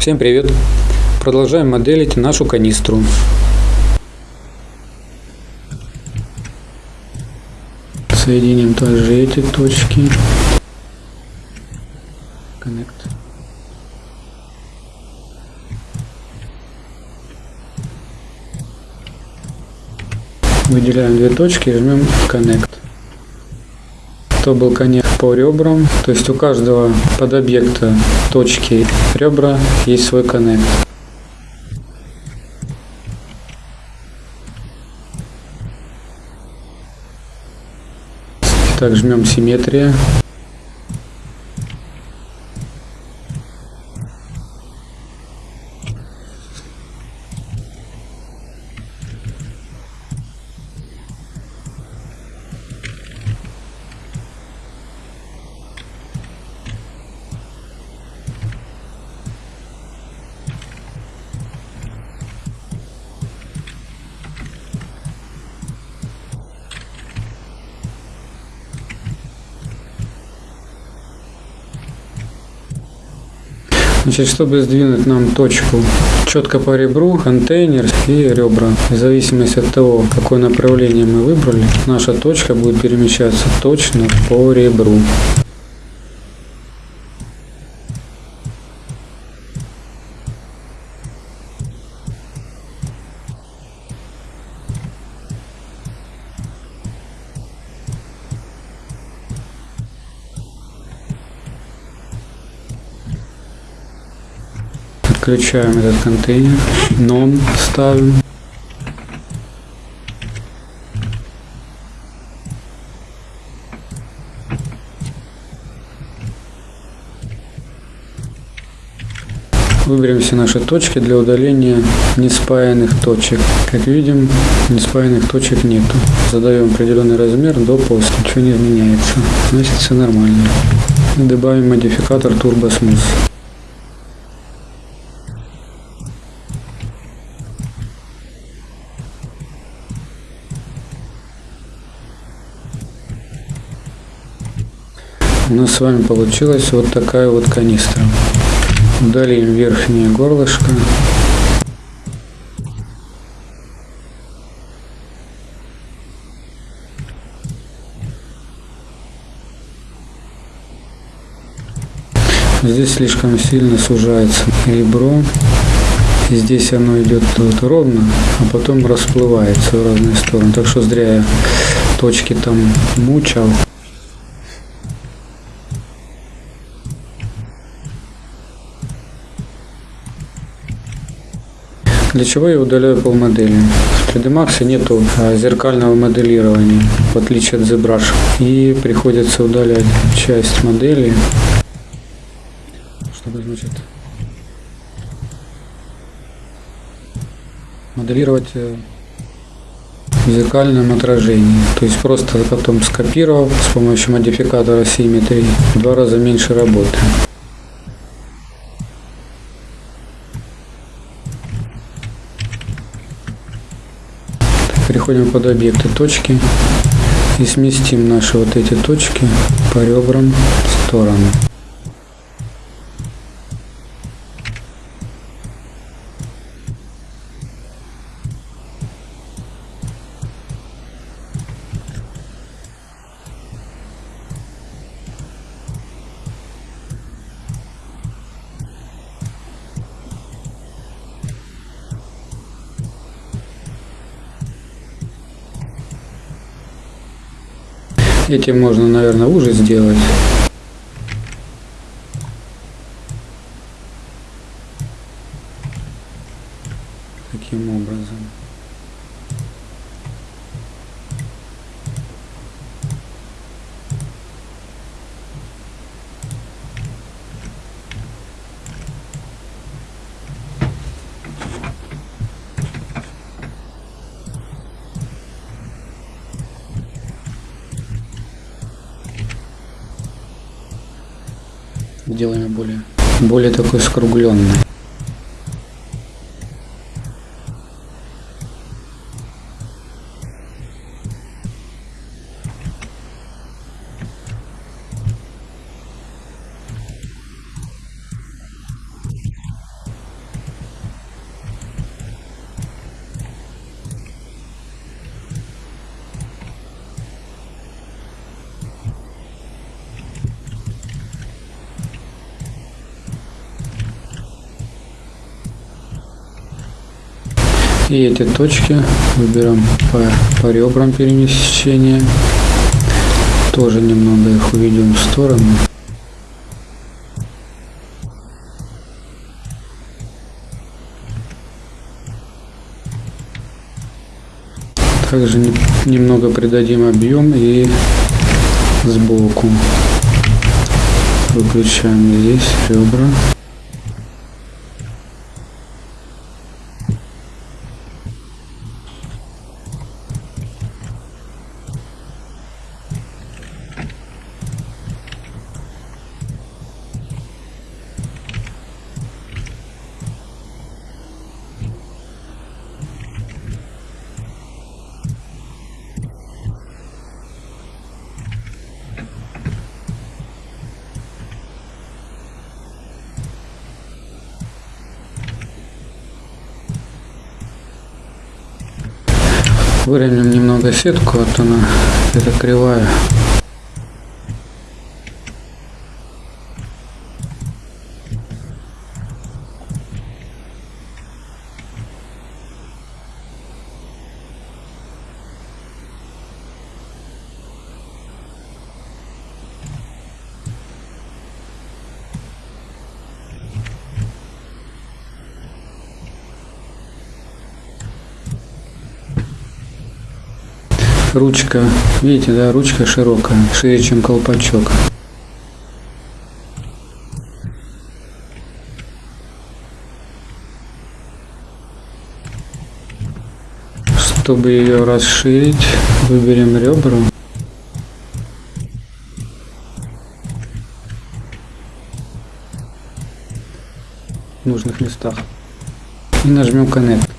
Всем привет! Продолжаем моделить нашу канистру. Соединим также эти точки. Connect. Выделяем две точки и жмем Connect. То был конец по ребрам, то есть у каждого подобъекта точки ребра есть свой коннект. Так, жмем симметрия. Значит, чтобы сдвинуть нам точку четко по ребру, контейнер и ребра, в зависимости от того, какое направление мы выбрали, наша точка будет перемещаться точно по ребру. Включаем этот контейнер, non ставим. Выберем все наши точки для удаления неспаянных точек. Как видим, неспаянных точек нету. Задаем определенный размер до после. Ничего не изменяется. Значит, все нормально. Добавим модификатор Turbo Smooth. У нас с вами получилась вот такая вот канистра. Удалим верхнее горлышко. Здесь слишком сильно сужается ребро. И здесь оно идет вот ровно, а потом расплывается в разные стороны. Так что зря я точки там мучал. Для чего я удаляю полмодели? В 3D Max нету а, зеркального моделирования, в отличие от ZBrush. И приходится удалять часть модели, чтобы значит моделировать э, в зеркальном отражении. То есть просто потом скопировал с помощью модификатора в два раза меньше работы. Переходим под объекты точки и сместим наши вот эти точки по ребрам в сторону. Этим можно, наверное, уже сделать. Таким образом. Делаем более, более такой скругленный. И эти точки выберем по, по ребрам перемещения. Тоже немного их уведем в сторону. Также немного придадим объем и сбоку. Выключаем здесь ребра. Выровняем немного сетку, вот она, это кривая. Ручка, видите, да, ручка широкая, шире, чем колпачок. Чтобы ее расширить, выберем ребра. В нужных местах. И нажмем Connect.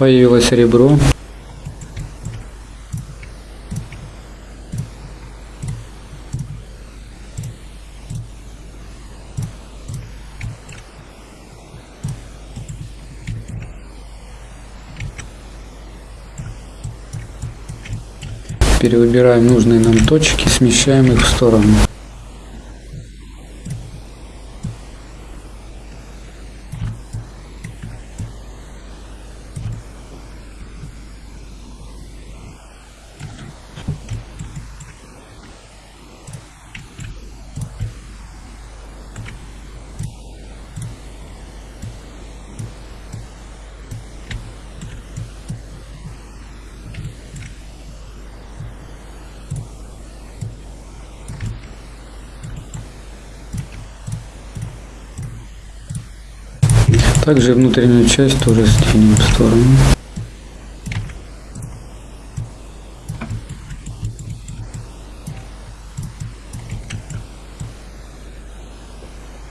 Появилось ребро. Перевыбираем нужные нам точки, смещаем их в сторону. Также внутреннюю часть тоже сдвинем в сторону.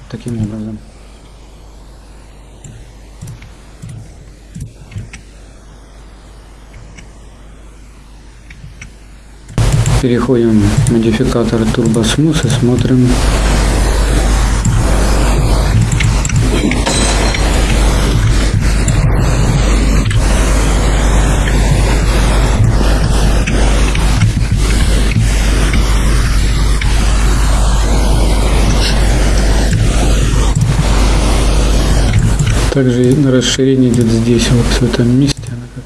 Таким образом. Переходим в модификатор Turbo и смотрим также расширение идет здесь, вот в этом месте она как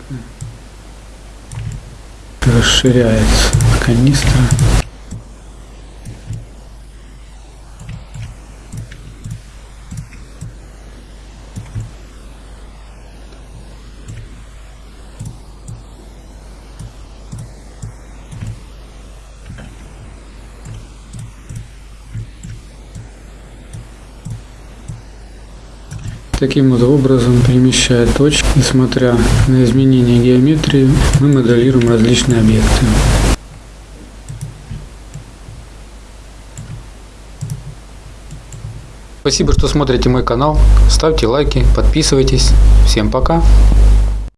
расширяется канистра. Таким вот образом, перемещая точки, несмотря на изменение геометрии, мы моделируем различные объекты. Спасибо, что смотрите мой канал. Ставьте лайки, подписывайтесь. Всем пока!